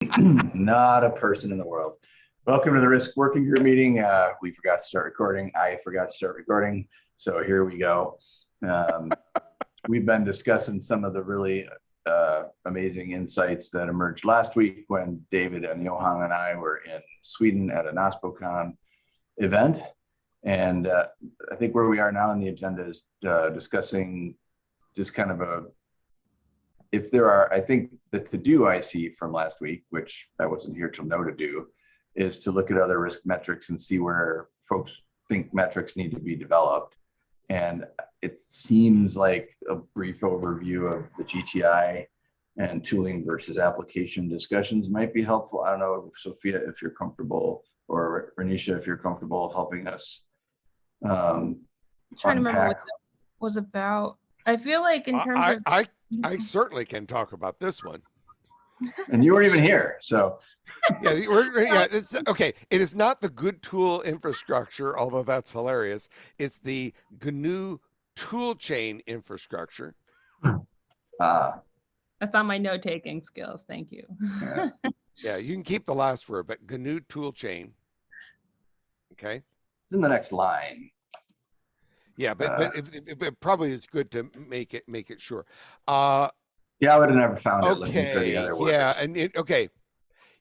Not a person in the world. Welcome to the Risk Working Group meeting. Uh, we forgot to start recording. I forgot to start recording. So here we go. Um, we've been discussing some of the really uh, amazing insights that emerged last week when David and Johan and I were in Sweden at an OSPOCon event. And uh, I think where we are now on the agenda is uh, discussing just kind of a if there are, I think the to do I see from last week, which I wasn't here till no to do, is to look at other risk metrics and see where folks think metrics need to be developed. And it seems like a brief overview of the GTI and tooling versus application discussions might be helpful. I don't know, Sophia, if you're comfortable, or Renisha, if you're comfortable helping us. Um, I'm trying to remember what that was about. I feel like in terms I, of I, I certainly can talk about this one. And you weren't even here, so Yeah, we're, yeah, it's okay. It is not the good tool infrastructure, although that's hilarious. It's the GNU tool chain infrastructure. uh, that's on my note taking skills. Thank you. yeah. Yeah, you can keep the last word, but GNU tool chain. Okay. it's in the next line. Yeah, but, Uh, but it, it- it probably is good to make it make it sure. Uh, Yeah, I would have never found it looking for okay the other words. yeah and it, okay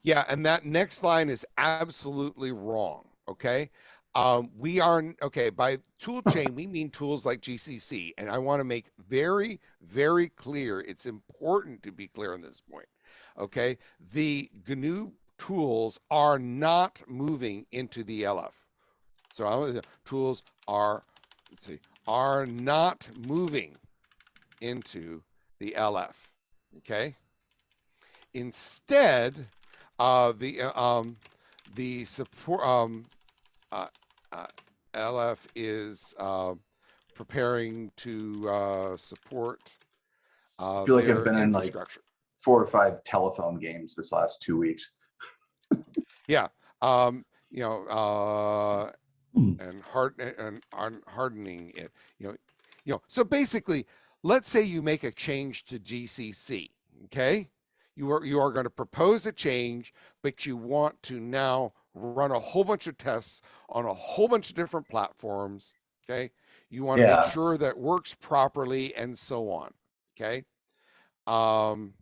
yeah and that next line is absolutely wrong okay um we are okay by tool chain we mean tools like gcc and i want to make very very clear it's important to be clear on this point okay the gnu tools are not moving into the lf so tools are let's see are not moving into the LF. Okay. Instead, uh, the uh, um, the support um, uh, uh, LF is uh, preparing to uh, support. Uh, I feel like I've been in, like. Four or five telephone games this last two weeks. yeah. Um, you know, Hmm. and hard and, and hardening it. You know, you know. So basically, let's say you make a change to GCC. Okay, you are you are going to propose a change, but you want to now run a whole bunch of tests on a whole bunch of different platforms. Okay, you want to make sure that works properly and so on. Okay. Um,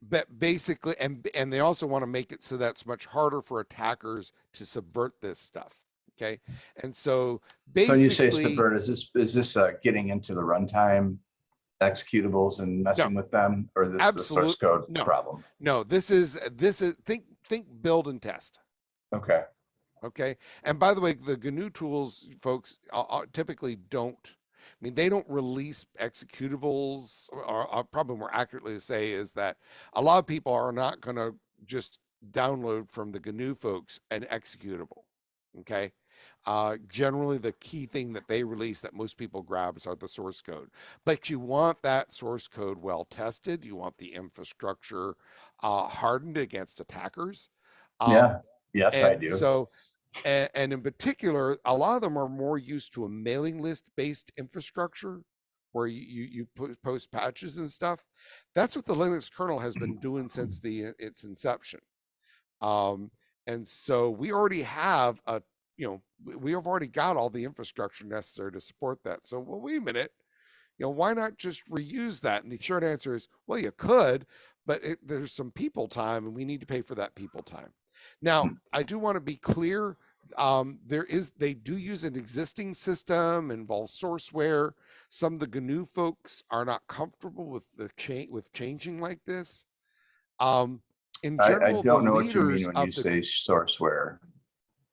but basically, and and they also want to make it so that's much harder for attackers to subvert this stuff. Okay, and so basically, So you say basically, is this, is this uh, getting into the runtime executables and messing with them? Or this is the source code no. problem? no, this is this is think think build and test. Okay, Okay, and by the way, the GNU tools folks uh, uh, typically don't. I mean, they don't release executables, or, or probably more accurately to say is that a lot of people are not going to just download from the GNU folks an executable. Okay. Uh, generally, the key thing that they release that most people grabs are the source code, but you want that source code well tested. You want the infrastructure uh, hardened against attackers. Um, yeah, yes, I do. So, and, and in particular, a lot of them are more used to a mailing list based infrastructure where you, you, you post patches and stuff. That's what the Linux kernel has been doing since the its inception. Um, and so we already have a, you know, we- have already got all the infrastructure necessary to support that. So, well, wait a minute, you know, why not just reuse that? And the short answer is, well, you could, but it, there's some people time and we need to pay for that people time. Now, I do want to be clear. Um, there is, they do use an existing system, involves sourceware. Some of the GNU folks are not comfortable with the change with changing like this. Um, in I, general, I don't the know what you mean when you say sourceware.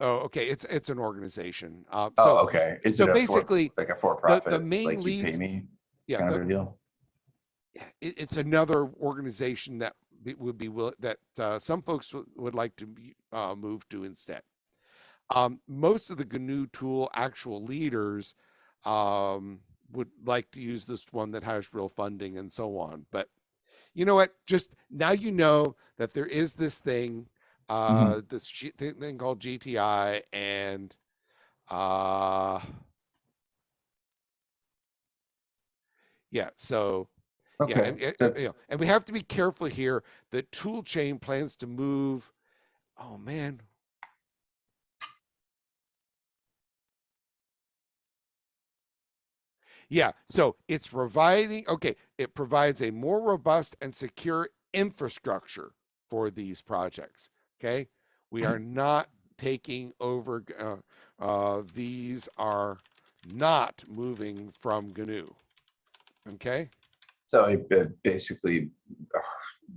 Oh, okay, it's it's an organization. Uh, Oh, so okay. Is so it a for- basically, like a for-profit, The main like leads- me yeah, kind the, of deal? it, it's another organization that would be will that uh, some folks would, would like to be, uh, move to instead. Um, most of the GNU tool actual leaders um, would like to use this one that has real funding and so on. But you know what? Just now you know that there is this thing, uh, this G- thing called GTI, and uh, yeah. So Yeah, Okay. and, and- you know, and we have to be careful here that tool chain plans to move. Oh man. Yeah, so it's providing, okay, it provides a more robust and secure infrastructure for these projects. Okay, we are not taking over. Uh, uh, these are not moving from GNU. Okay. So it basically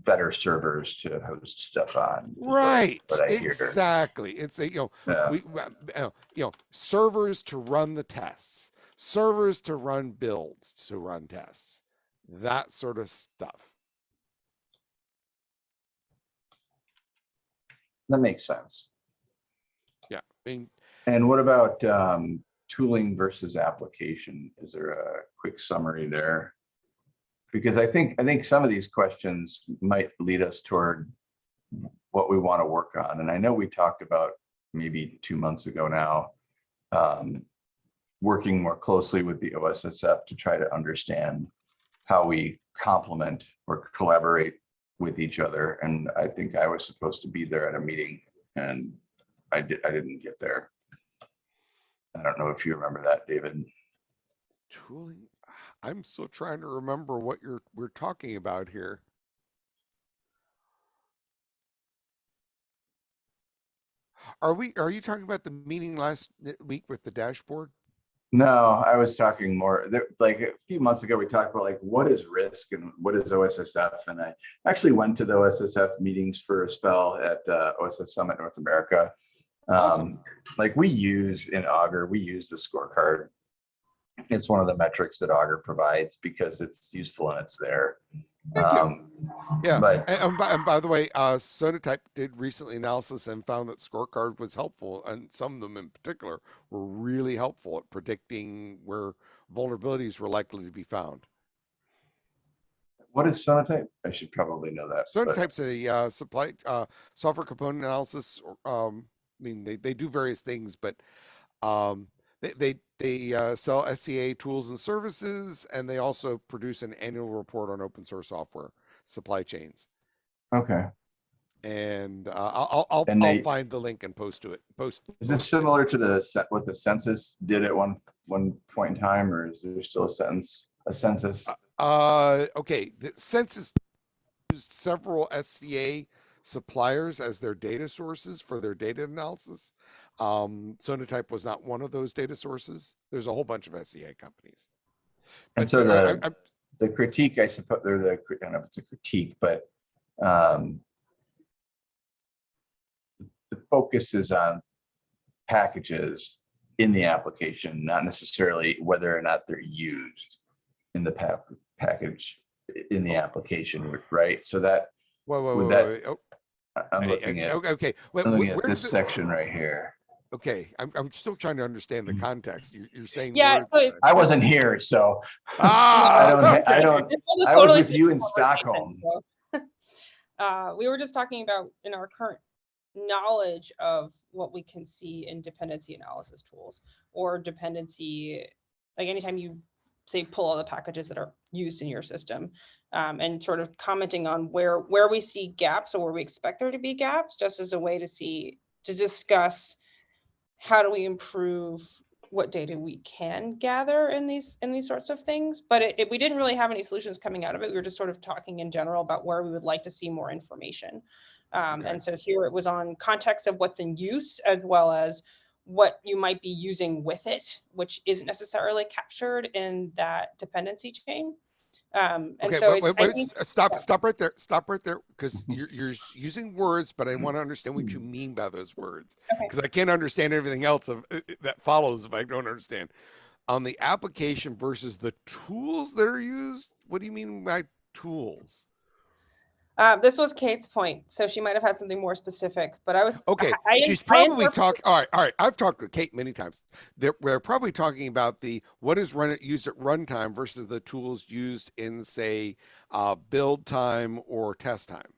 better servers to host stuff on. Right. what I hear. Exactly. It's a, you know, Yeah. we, uh, you know, servers to run the tests, servers to run builds, to run tests, that sort of stuff. That makes sense. Yeah. I mean, And what about um, tooling versus application? Is there a quick summary there? Because I think, I think some of these questions might lead us toward what we want to work on. And I know we talked about maybe two months ago now, um, working more closely with the OSSF to try to understand how we complement or collaborate with each other. And I think I was supposed to be there at a meeting and I did, I didn't get there. I don't know if you remember that, David. tooling. I'm still trying to remember what you're we're talking about here. Are we? Are you talking about the meeting last week with the dashboard? No, I was talking more, there, like a few months ago, we talked about like, what is risk and what is OSSF? And I actually went to the OSSF meetings for a spell at uh, OSS Summit North America. Awesome. Um, Like we use in Augur, we use the scorecard. It's one of the metrics that Augur provides because it's useful and it's there. Thank you. Um, Yeah. But And, and by, and by the way, uh, Sonatype did recently analysis and found that scorecard was helpful, and some of them in particular were really helpful at predicting where vulnerabilities were likely to be found. what is Sonatype? I should probably know that. but- Sonatype's a uh, supply uh, software component analysis. Um, I mean, they, they do various things, but um, they they they uh, sell SCA tools and services, and they also produce an annual report on open source software supply chains. Okay. And uh, I'll I'll, I'll, And I'll find the link and post to it. Post. Is this similar to the, what the census did at one, one point in time, or is there still a sentence, a census? Uh, okay. The census used several SCA suppliers as their data sources for their data analysis. Um, Sonatype was not one of those data sources. There's a whole bunch of SCA companies. And so know, I- the, I- the critique, I suppose, they're the, I don't know if it's a critique, but um the focus is on packages in the application, not necessarily whether or not they're used in the pa- package in the application, right? So that, whoa, whoa, whoa, that- wait, oh, I- I'm looking at, okay, okay. I'm looking at this it- section right here. Okay, I'm, I'm still trying to understand the Mhm. context. You're, you're saying Yeah, words so I wasn't here, so Ah, I don't, ha- I don't, This was was with you in Stockholm. so. Uh, we were just talking about in our current knowledge of what we can see in dependency analysis tools or dependency, like anytime you say pull all the packages that are used in your system um, and sort of commenting on where where we see gaps or where we expect there to be gaps, just as a way to see to discuss how do we improve what data we can gather in these in these sorts of things? But it, it- we didn't really have any solutions coming out of it. We were just sort of talking in general about where we would like to see more information. Um, Okay. and so here it was on context of what's in use as well as what you might be using with it which isn't necessarily captured in that dependency chain um, and Okay, so wait, wait, wait, think- stop, yeah. stop right there. Stop right there, because Mhm. you're you're using words, but I want to understand what you mean by those words, Okay. because I can't understand everything else of uh, uh, that follows if I don't understand. On the application versus the tools that are used, what do you mean by tools? Uh, this was kate's point so she might have had something more specific but i was Okay, I- she's probably interpret- talking. All right, all right. I've talked with Kate many times. They're they're probably talking about the what is run used at runtime versus the tools used in say uh, build time or test time.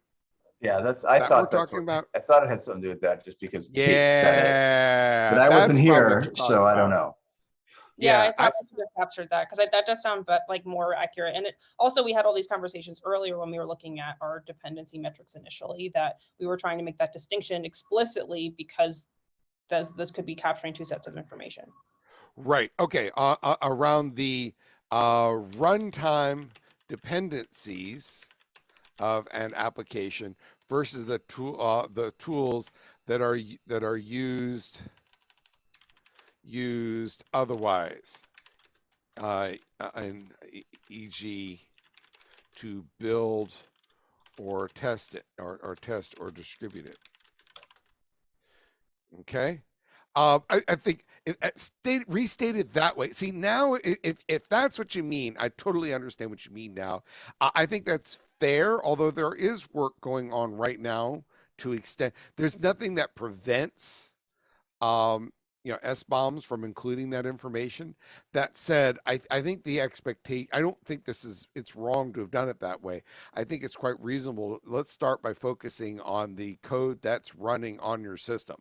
Yeah, that's, I that thought we're talking what- about? I thought it had something to do with that just because Kate said it. But I wasn't that's probably what here, you're so I don't about. know. Yeah, I Yeah, I- thought I should have captured that because that does sound but like more accurate. And it also we had all these conversations earlier when we were looking at our dependency metrics initially that we were trying to make that distinction explicitly because this this could be capturing two sets of information. Right. Okay. Uh, uh, around the uh, runtime dependencies of an application versus the tool uh, the tools that are that are used used otherwise, uh, uh, and e- e.g. to build or test it or, or test or distribute it. Okay. Um, I, I think it, it state, restated that way. See now, if if that's what you mean, I totally understand what you mean now. I, I think that's fair. Although there is work going on right now to extend. There's nothing that prevents, um, you know, SBOMs from including that information. That said, I I think the expectation. I don't think this is. It's wrong to have done it that way. I think it's quite reasonable. Let's start by focusing on the code that's running on your system.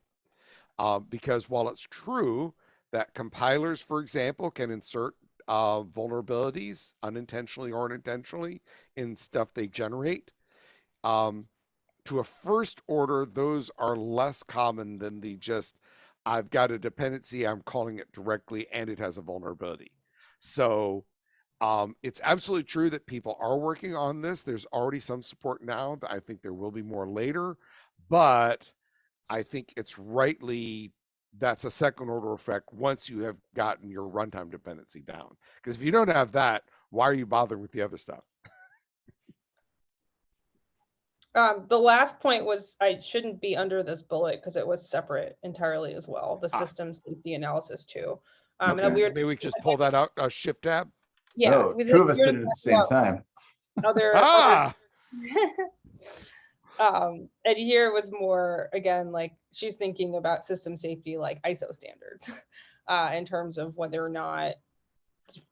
Uh, because while it's true that compilers, for example, can insert uh, vulnerabilities unintentionally or unintentionally in stuff they generate, um, to a first order, those are less common than the just, I've got a dependency, I'm calling it directly, and it has a vulnerability. So um, it's absolutely true that people are working on this. There's already some support now. I think there will be more later, but I think it's rightly that's a second order effect once you have gotten your runtime dependency down. Because if you don't have that, why are you bothering with the other stuff? Um, the last point was I shouldn't be under this bullet because it was separate entirely as well. The Ah. system safety analysis too. Um, and then Okay. we So were maybe we just pull that out, uh, shift tab. yeah. No, we two of us did it at the same time. Other, Ah, um, and here was more again like she's thinking about system safety like ISO standards, uh, in terms of whether or not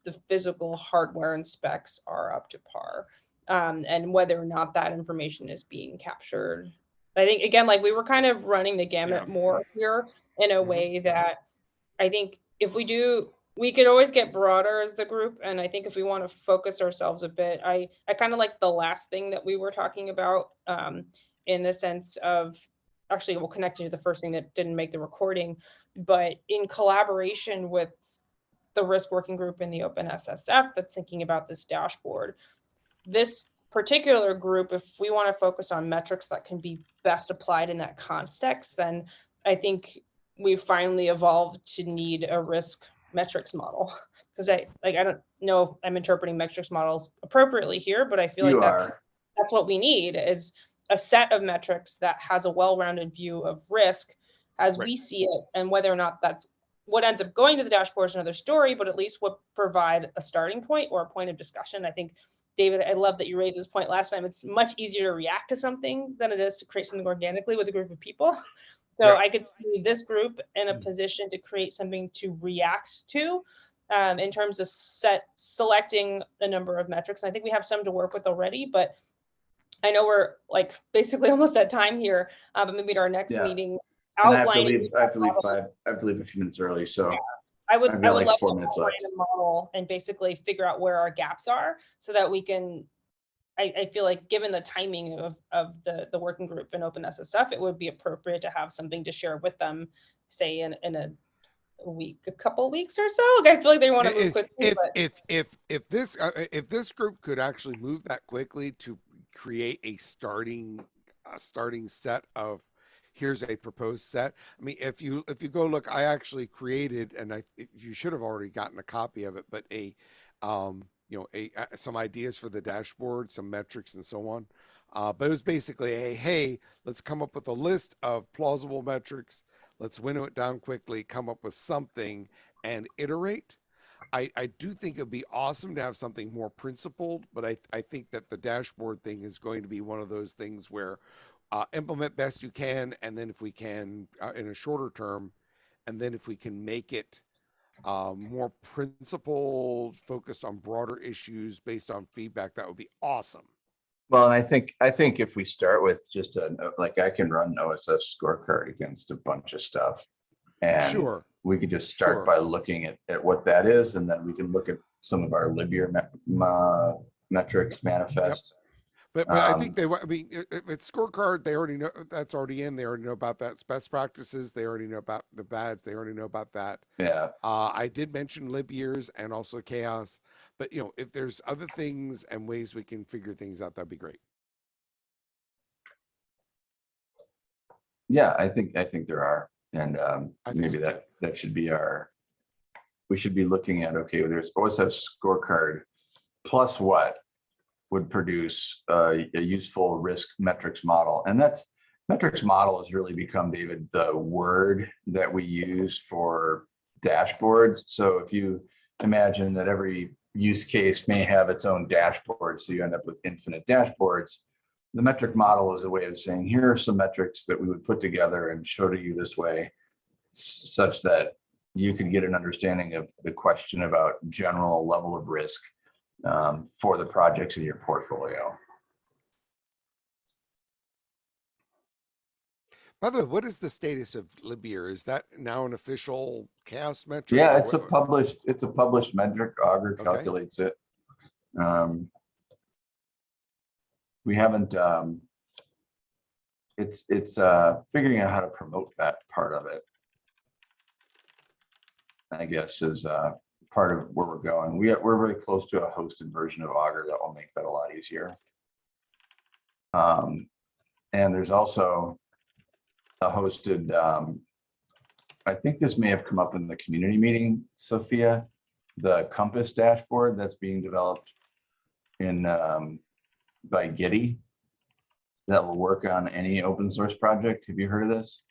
the physical hardware and specs are up to par, um, and whether or not that information is being captured. I think again, like we were kind of running the gamut Yeah. more here in a Mhm. way that I think if we do, we could always get broader as the group. And I think if we want to focus ourselves a bit, I, I kind of like the last thing that we were talking about um, in the sense of, actually, we'll connect you to the first thing that didn't make the recording, but in collaboration with the risk working group in the Open SSF that's thinking about this dashboard, this particular group, if we want to focus on metrics that can be best applied in that context, then I think we finally evolved to need a risk metrics model because I like I don't know if I'm interpreting metrics models appropriately here, but I feel You like that's are. that's what we need is a set of metrics that has a well-rounded view of risk as we see it and whether or not that's what ends up going to the dashboard is another story, but at least would provide a starting point or a point of discussion. I think David, I love that you raised this point last time. It's much easier to react to something than it is to create something organically with a group of people. So Yeah. I could see this group in a Mm. position to create something to react to um, in terms of set selecting a number of metrics. And I think we have some to work with already, but I know we're like basically almost at time here, uh, but maybe at our next Yeah. meeting And I have to leave, I have to leave five, I have to leave a few minutes early, so I would, I've I would like love four to minutes outline left. a model and basically figure out where our gaps are so that we can. I, I feel like given the timing of, of the, the working group and Open SSF, it would be appropriate to have something to share with them, say in, in a week, a couple weeks or so. Like I feel like they want to move if, quickly, if but if if if this uh, if this group could actually move that quickly to create a starting a starting set of here's a proposed set. I mean if you if you go look i actually created and i you should have already gotten a copy of it but a um you know a uh, some ideas for the dashboard some metrics and so on. Uh, but it was basically a hey let's come up with a list of plausible metrics. Let's winnow it down quickly come up with something and iterate. I, I do think it'd be awesome to have something more principled, but I, I think that the dashboard thing is going to be one of those things where uh, implement best you can, and then if we can uh, in a shorter term, and then if we can make it uh, more principled, focused on broader issues based on feedback, that would be awesome. Well, and I think, I think if we start with just a, like I can run OSS scorecard against a bunch of stuff. And Sure. we could just Sure. start by looking at, at what that is, and then we can look at some of our libyear me- ma- metrics manifest. But, but I Um, think they, wa- I mean, i- if it's scorecard, they already know, that's already in, they already know about that. It's Best practices, they already know about the bads, they already know about that. Yeah, Uh, I did mention lib years and also CHAOSS, but you know, if there's other things and ways we can figure things out, that'd be great. yeah, I think, I think there are, and um, maybe so, that, that should be our, we should be looking at, okay, there's always have scorecard plus what would produce uh, a useful risk metrics model. And that's, metrics model has really become, David, the word that we use for dashboards. So if you imagine that every use case may have its own dashboard, so you end up with infinite dashboards. The metric model is a way of saying, here are some metrics that we would put together and show to you this way, such that you can get an understanding of the question about general level of risk um, for the projects in your portfolio. By the way, what is the status of lib? Is that now an official CHAOSS metric? Yeah, it's a published, it's a published metric. Augur Okay. calculates it. Um, We haven't, um, it's, it's, uh, figuring out how to promote that part of it. I guess is, uh, part of where we're going. We we're very close to a hosted version of Augur that will make that a lot easier. Um, and there's also a hosted, um, I think this may have come up in the community meeting, Sophia, the Compass dashboard that's being developed in, um, by Gitee that will work on any open source project. Have you heard of this?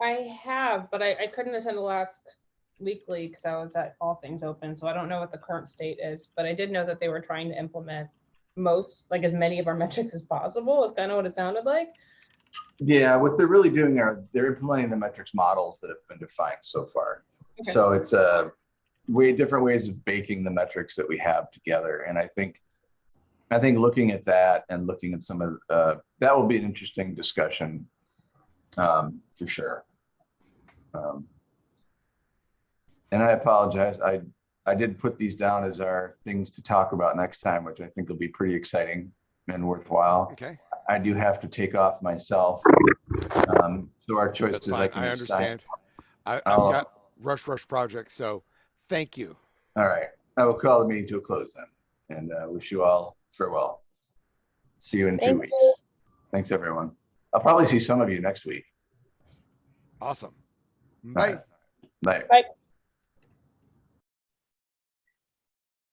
I have, but I, I couldn't attend the last weekly because I was at All Things Open, so I don't know what the current state is, but I did know that they were trying to implement most, like as many of our metrics as possible, is kind of what it sounded like. Yeah, what they're really doing are they're implementing the metrics models that have been defined so far. Okay. So it's a way different ways of baking the metrics that we have together. And I think I think looking at that and looking at some of uh, that will be an interesting discussion um, for sure. Um, and I apologize. I I did put these down as our things to talk about next time, which I think will be pretty exciting and worthwhile. Okay, I do have to take off myself. Um, so our choice that's is I can I understand. I, I've I'll- got rush, rush projects, so thank you. All right, I will call the meeting to a close then, and uh, wish you all farewell. See you in two Thank weeks. you. Thanks, everyone. I'll probably see some of you next week. Awesome. All Bye. right. Bye. Bye.